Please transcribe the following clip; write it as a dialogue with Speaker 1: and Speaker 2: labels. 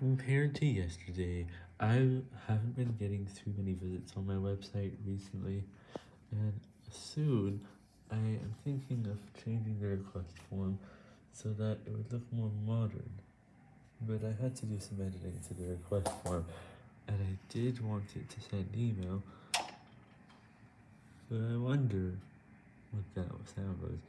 Speaker 1: compared to yesterday, I haven't been getting too many visits on my website recently, and soon I am thinking of changing the request form so that it would look more modern, but I had to do some editing to the request form, and I did want it to send email, but I wonder what that sound was.